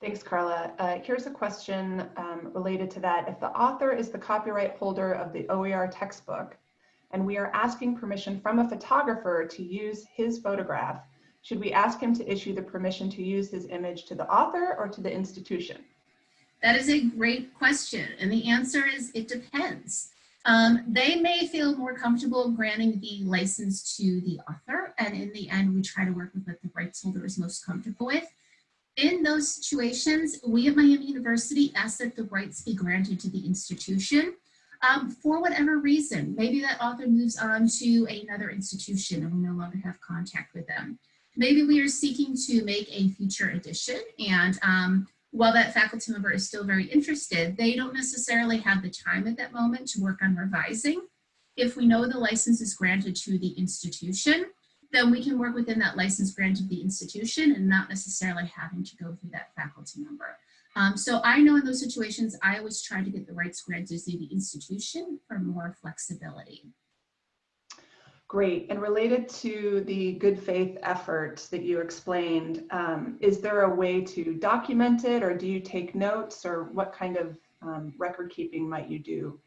Thanks, Carla. Uh, here's a question um, related to that. If the author is the copyright holder of the OER textbook, and we are asking permission from a photographer to use his photograph, should we ask him to issue the permission to use his image to the author or to the institution? That is a great question. And the answer is it depends. Um, they may feel more comfortable granting the license to the author. And in the end, we try to work with what the rights holder is most comfortable with. In those situations, we at Miami University ask that the rights be granted to the institution um, for whatever reason. Maybe that author moves on to another institution and we no longer have contact with them. Maybe we are seeking to make a future edition and um, while that faculty member is still very interested, they don't necessarily have the time at that moment to work on revising. If we know the license is granted to the institution, then we can work within that license granted the institution and not necessarily having to go through that faculty member. Um, so I know in those situations, I always try to get the rights granted to the institution for more flexibility. Great. And related to the good faith effort that you explained, um, is there a way to document it or do you take notes or what kind of um, record keeping might you do?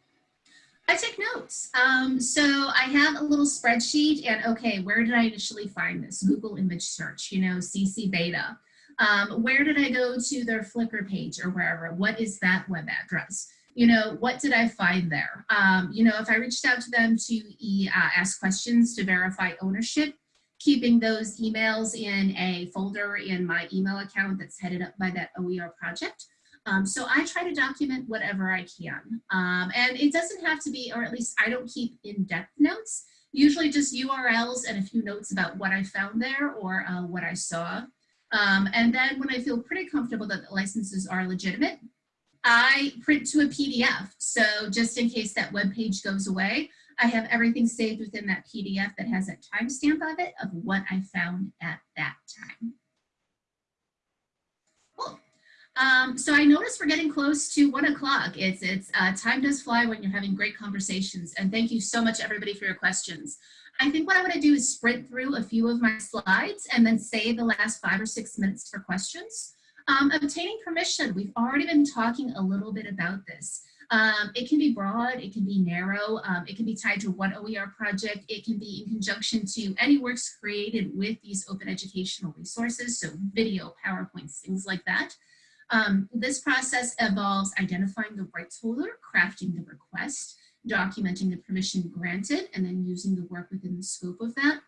I take notes. Um, so I have a little spreadsheet and okay, where did I initially find this? Google image search, you know, CC beta. Um, where did I go to their Flickr page or wherever? What is that web address? You know, what did I find there? Um, you know, if I reached out to them to uh, ask questions to verify ownership, keeping those emails in a folder in my email account that's headed up by that OER project. Um, so I try to document whatever I can. Um, and it doesn't have to be, or at least I don't keep in-depth notes, usually just URLs and a few notes about what I found there or uh, what I saw. Um, and then when I feel pretty comfortable that the licenses are legitimate, I print to a PDF. So just in case that web page goes away, I have everything saved within that PDF that has a timestamp of it of what I found at that time. Cool. Um, so I notice we're getting close to one o'clock. It's, it's uh, time does fly when you're having great conversations. And thank you so much everybody for your questions. I think what I'm gonna do is sprint through a few of my slides and then save the last five or six minutes for questions. Um, obtaining permission, we've already been talking a little bit about this. Um, it can be broad, it can be narrow, um, it can be tied to one OER project, it can be in conjunction to any works created with these open educational resources, so video, PowerPoints, things like that. Um, this process involves identifying the rights holder, crafting the request, documenting the permission granted, and then using the work within the scope of that.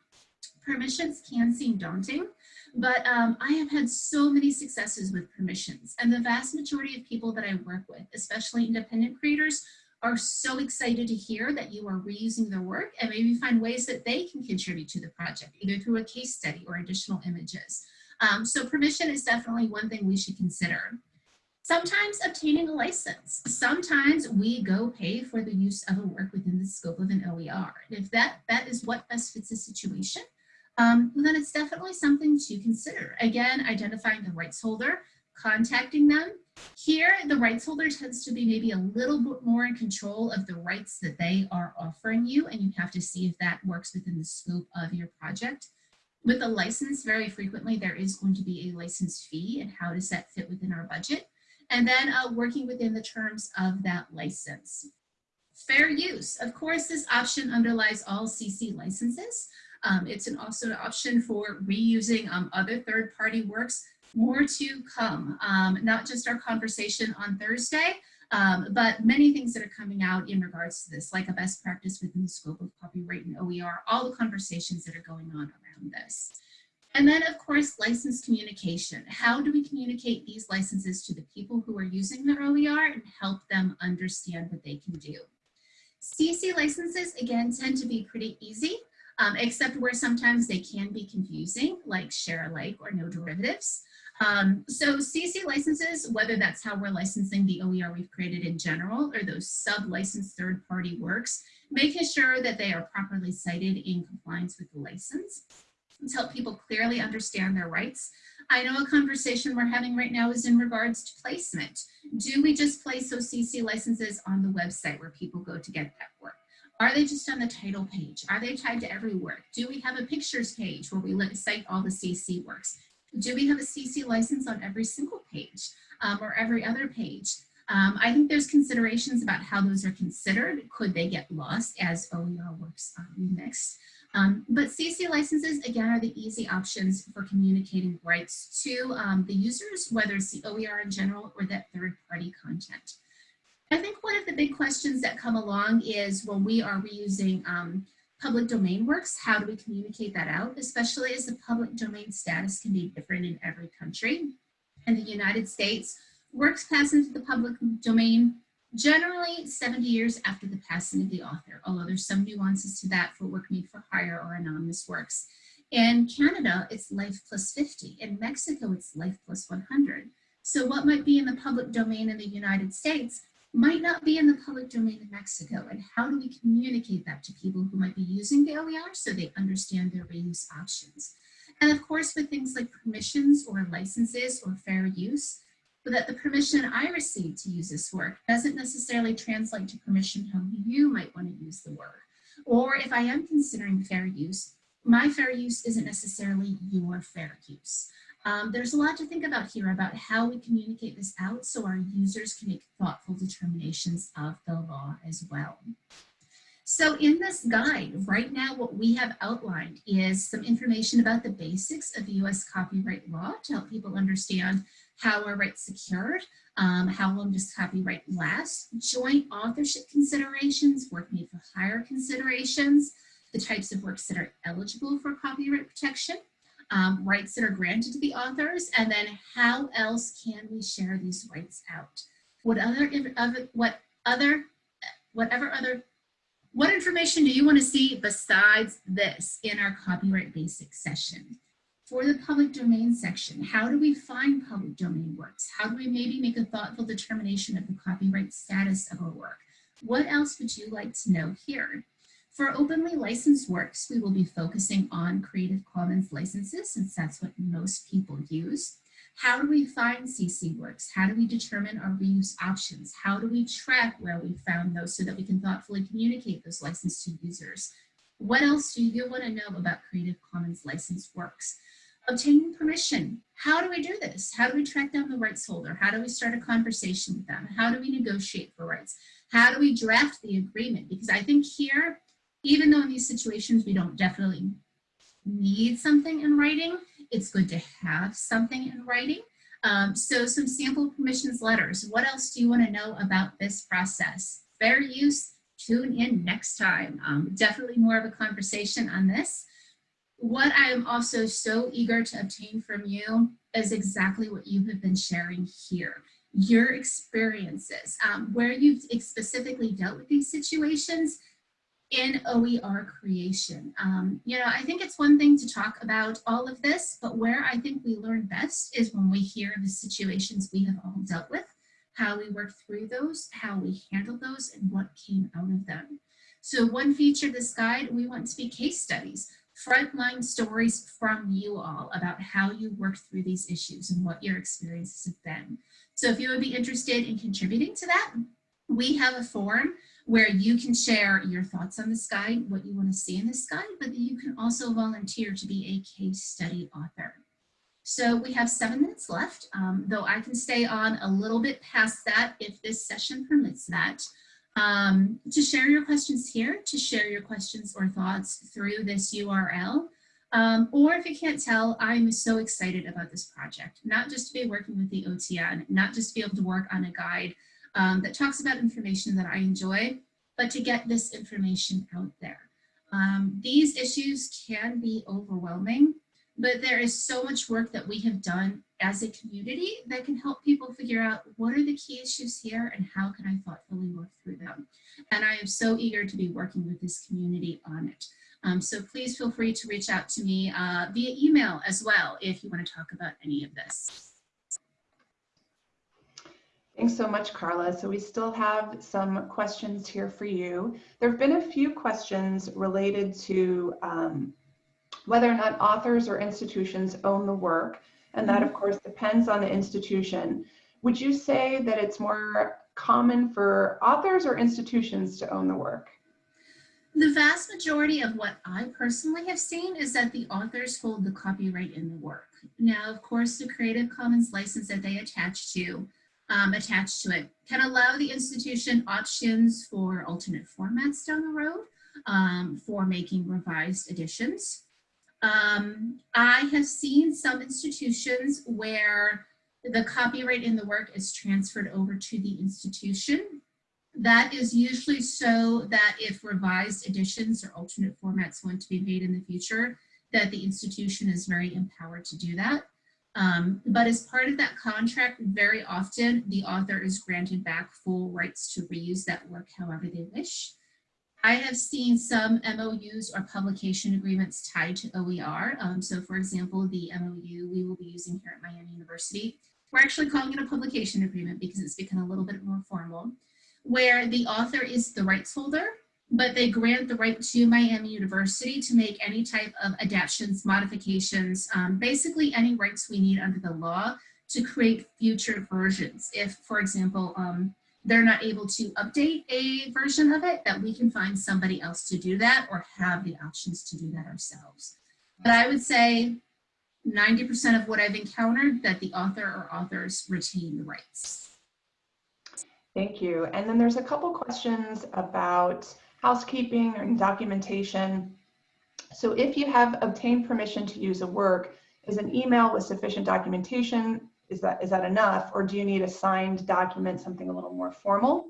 Permissions can seem daunting, but um, I have had so many successes with permissions and the vast majority of people that I work with, especially independent creators, are so excited to hear that you are reusing their work and maybe find ways that they can contribute to the project, either through a case study or additional images. Um, so permission is definitely one thing we should consider. Sometimes obtaining a license. Sometimes we go pay for the use of a work within the scope of an OER. And if that, that is what best fits the situation, um, then it's definitely something to consider. Again, identifying the rights holder, contacting them. Here, the rights holder tends to be maybe a little bit more in control of the rights that they are offering you, and you have to see if that works within the scope of your project. With a license, very frequently, there is going to be a license fee and how does that fit within our budget? And then uh, working within the terms of that license. Fair use. Of course, this option underlies all CC licenses. Um, it's an also an option for reusing um, other third-party works. More to come, um, not just our conversation on Thursday, um, but many things that are coming out in regards to this, like a best practice within the scope of copyright and OER, all the conversations that are going on around this. And then of course, license communication. How do we communicate these licenses to the people who are using their OER and help them understand what they can do? CC licenses, again, tend to be pretty easy um, except where sometimes they can be confusing, like share alike or no derivatives. Um, so CC licenses, whether that's how we're licensing the OER we've created in general or those sub-licensed third-party works, making sure that they are properly cited in compliance with the license to help people clearly understand their rights. I know a conversation we're having right now is in regards to placement. Do we just place those CC licenses on the website where people go to get that work? Are they just on the title page? Are they tied to every work? Do we have a pictures page where we cite all the CC works? Do we have a CC license on every single page um, or every other page? Um, I think there's considerations about how those are considered. Could they get lost as OER works are remixed? Um, but CC licenses, again, are the easy options for communicating rights to um, the users, whether it's the OER in general or that third-party content. I think one of the big questions that come along is when we are reusing um, public domain works, how do we communicate that out, especially as the public domain status can be different in every country. In the United States, works pass into the public domain generally 70 years after the passing of the author, although there's some nuances to that for work made for hire or anonymous works. In Canada, it's life plus 50. In Mexico, it's life plus 100. So what might be in the public domain in the United States might not be in the public domain in Mexico. And how do we communicate that to people who might be using the OER so they understand their reuse options? And of course, with things like permissions or licenses or fair use, but that the permission I received to use this work doesn't necessarily translate to permission how you might want to use the work. Or if I am considering fair use, my fair use isn't necessarily your fair use. Um, there's a lot to think about here about how we communicate this out so our users can make thoughtful determinations of the law as well. So in this guide, right now what we have outlined is some information about the basics of US copyright law to help people understand how are rights secured, um, how long does copyright last, joint authorship considerations, work made for hire considerations, the types of works that are eligible for copyright protection, um, rights that are granted to the authors, and then how else can we share these rights out? What other, what other, whatever other, what information do you want to see besides this in our copyright basics session? For the public domain section, how do we find public domain works? How do we maybe make a thoughtful determination of the copyright status of a work? What else would you like to know here? For openly licensed works, we will be focusing on Creative Commons licenses since that's what most people use. How do we find CC works? How do we determine our reuse options? How do we track where we found those so that we can thoughtfully communicate those licenses to users? What else do you want to know about Creative Commons licensed works? Obtaining permission. How do we do this? How do we track down the rights holder? How do we start a conversation with them? How do we negotiate for rights? How do we draft the agreement? Because I think here, even though in these situations we don't definitely need something in writing, it's good to have something in writing. Um, so some sample permissions letters. What else do you want to know about this process? Fair use, tune in next time. Um, definitely more of a conversation on this. What I am also so eager to obtain from you is exactly what you have been sharing here. Your experiences, um, where you've specifically dealt with these situations in OER creation. Um, you know, I think it's one thing to talk about all of this, but where I think we learn best is when we hear the situations we have all dealt with, how we worked through those, how we handled those, and what came out of them. So one feature of this guide, we want to be case studies, frontline stories from you all about how you worked through these issues and what your experiences have been. So if you would be interested in contributing to that, we have a form where you can share your thoughts on this guide, what you want to see in this guide, but you can also volunteer to be a case study author. So we have seven minutes left, um, though I can stay on a little bit past that if this session permits that. Um, to share your questions here, to share your questions or thoughts through this URL. Um, or if you can't tell, I'm so excited about this project, not just to be working with the OTN, not just to be able to work on a guide, um, that talks about information that I enjoy, but to get this information out there. Um, these issues can be overwhelming, but there is so much work that we have done as a community that can help people figure out what are the key issues here and how can I thoughtfully work through them. And I am so eager to be working with this community on it. Um, so please feel free to reach out to me uh, via email as well if you want to talk about any of this. Thanks so much, Carla. So we still have some questions here for you. There have been a few questions related to um, whether or not authors or institutions own the work. And that, of Mm-hmm. course, depends on the institution. Would you say that it's more common for authors or institutions to own the work? The vast majority of what I personally have seen is that the authors hold the copyright in the work. Now, of course, the Creative Commons license that they attach to um, attached to it can allow the institution options for alternate formats down the road um, for making revised editions. Um, I have seen some institutions where the copyright in the work is transferred over to the institution. That is usually so that if revised editions or alternate formats want to be made in the future, that the institution is very empowered to do that. Um, but as part of that contract, very often the author is granted back full rights to reuse that work however they wish. I have seen some MOUs or publication agreements tied to OER. Um, so for example, the MOU we will be using here at Miami University, we're actually calling it a publication agreement because it's become a little bit more formal, where the author is the rights holder but they grant the right to Miami University to make any type of adaptations, modifications, um, basically any rights we need under the law to create future versions. If, for example, um, they're not able to update a version of it, that we can find somebody else to do that or have the options to do that ourselves. But I would say 90% of what I've encountered that the author or authors retain the rights. Thank you. And then there's a couple questions about housekeeping and documentation. So if you have obtained permission to use a work, is an email with sufficient documentation, is that, is that enough? Or do you need a signed document, something a little more formal?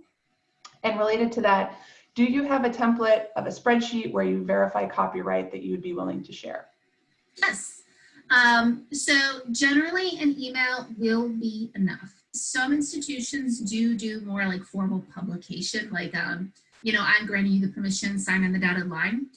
And related to that, do you have a template of a spreadsheet where you verify copyright that you would be willing to share? Yes. Um, so generally an email will be enough. Some institutions do do more like formal publication, like, um, you know, I'm granting you the permission, sign on the dotted line.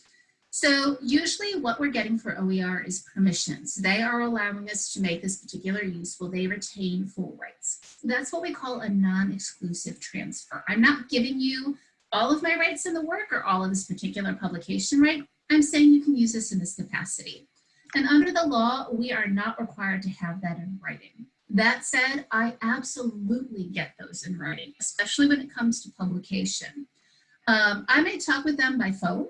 So usually what we're getting for OER is permissions. They are allowing us to make this particular use while they retain full rights. That's what we call a non-exclusive transfer. I'm not giving you all of my rights in the work or all of this particular publication right. I'm saying you can use this in this capacity. And under the law, we are not required to have that in writing. That said, I absolutely get those in writing, especially when it comes to publication. Um, I may talk with them by phone,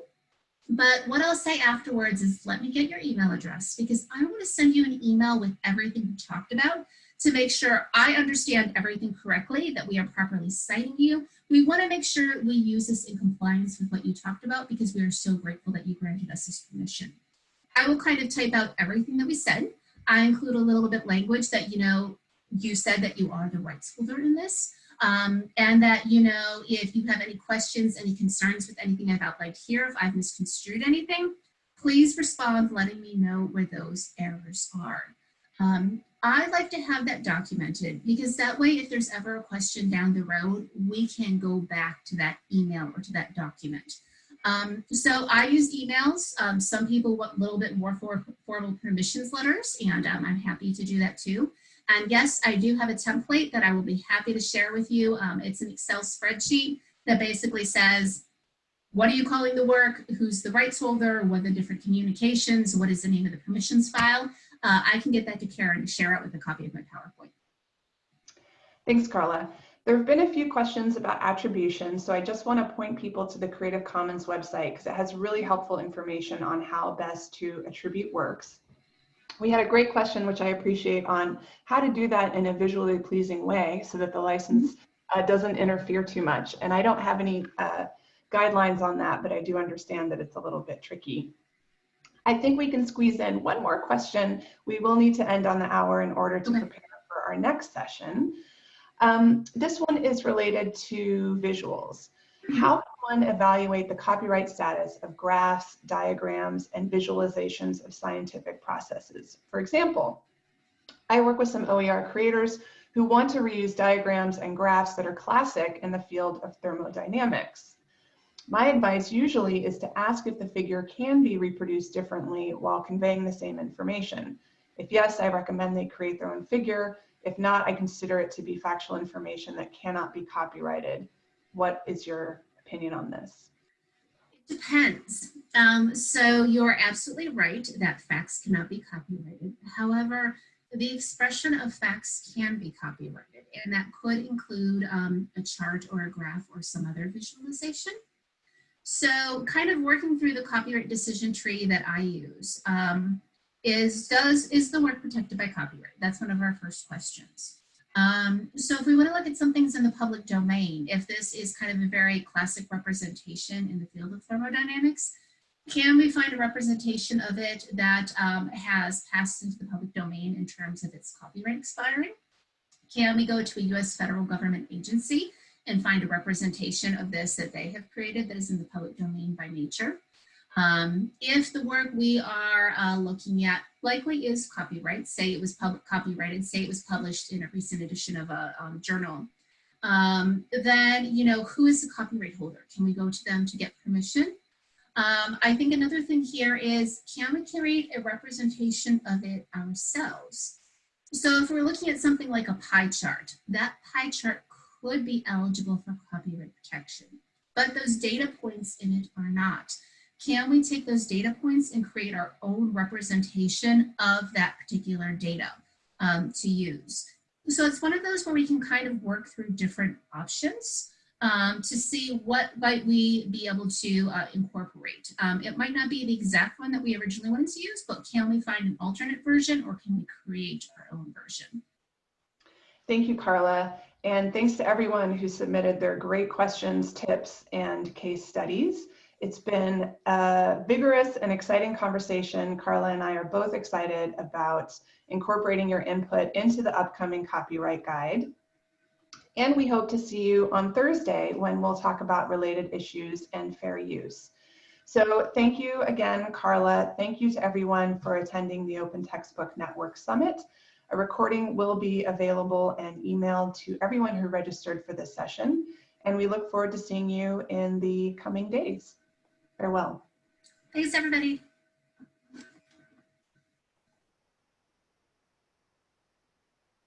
but what I'll say afterwards is let me get your email address because I want to send you an email with everything we talked about to make sure I understand everything correctly, that we are properly citing you. We want to make sure we use this in compliance with what you talked about because we are so grateful that you granted us this permission. I will kind of type out everything that we said. I include a little bit language that, you know, you said that you are the rights holder in this. Um, and that, you know, if you have any questions, any concerns with anything I've outlined here, if I've misconstrued anything, please respond letting me know where those errors are. Um, I like to have that documented because that way, if there's ever a question down the road, we can go back to that email or to that document. Um, so I use emails. Um, some people want a little bit more for, formal permissions letters, and um, I'm happy to do that too. And yes, I do have a template that I will be happy to share with you. Um, it's an Excel spreadsheet that basically says, what are you calling the work? Who's the rights holder? What are the different communications? What is the name of the permissions file? Uh, I can get that to Karen to share it with a copy of my PowerPoint. Thanks, Carla. There have been a few questions about attribution, so I just want to point people to the Creative Commons website because it has really helpful information on how best to attribute works. We had a great question, which I appreciate, on how to do that in a visually pleasing way so that the license uh, doesn't interfere too much. And I don't have any uh, guidelines on that, but I do understand that it's a little bit tricky. I think we can squeeze in one more question. We will need to end on the hour in order to prepare for our next session. Um, this one is related to visuals. How can one evaluate the copyright status of graphs, diagrams, and visualizations of scientific processes? For example, I work with some OER creators who want to reuse diagrams and graphs that are classic in the field of thermodynamics. My advice usually is to ask if the figure can be reproduced differently while conveying the same information. If yes, I recommend they create their own figure, if not, I consider it to be factual information that cannot be copyrighted. What is your opinion on this? It depends. Um, so you're absolutely right that facts cannot be copyrighted. However, the expression of facts can be copyrighted, and that could include um, a chart or a graph or some other visualization. So kind of working through the copyright decision tree that I use. Um, is does is the work protected by copyright? That's one of our first questions. Um, so if we want to look at some things in the public domain, if this is kind of a very classic representation in the field of thermodynamics, can we find a representation of it that um, has passed into the public domain in terms of its copyright expiring? Can we go to a US federal government agency and find a representation of this that they have created that is in the public domain by nature? Um, if the work we are uh, looking at likely is copyright, say it was public copyrighted, say it was published in a recent edition of a um, journal, um, then, you know, who is the copyright holder? Can we go to them to get permission? Um, I think another thing here is, can we create a representation of it ourselves? So if we're looking at something like a pie chart, that pie chart could be eligible for copyright protection, but those data points in it are not can we take those data points and create our own representation of that particular data um, to use? So it's one of those where we can kind of work through different options um, to see what might we be able to uh, incorporate. Um, it might not be the exact one that we originally wanted to use, but can we find an alternate version or can we create our own version? Thank you, Carla. And thanks to everyone who submitted their great questions, tips, and case studies. It's been a vigorous and exciting conversation. Carla and I are both excited about incorporating your input into the upcoming copyright guide. And we hope to see you on Thursday when we'll talk about related issues and fair use. So thank you again, Carla. Thank you to everyone for attending the Open Textbook Network Summit. A recording will be available and emailed to everyone who registered for this session. And we look forward to seeing you in the coming days. Farewell. Thanks, everybody.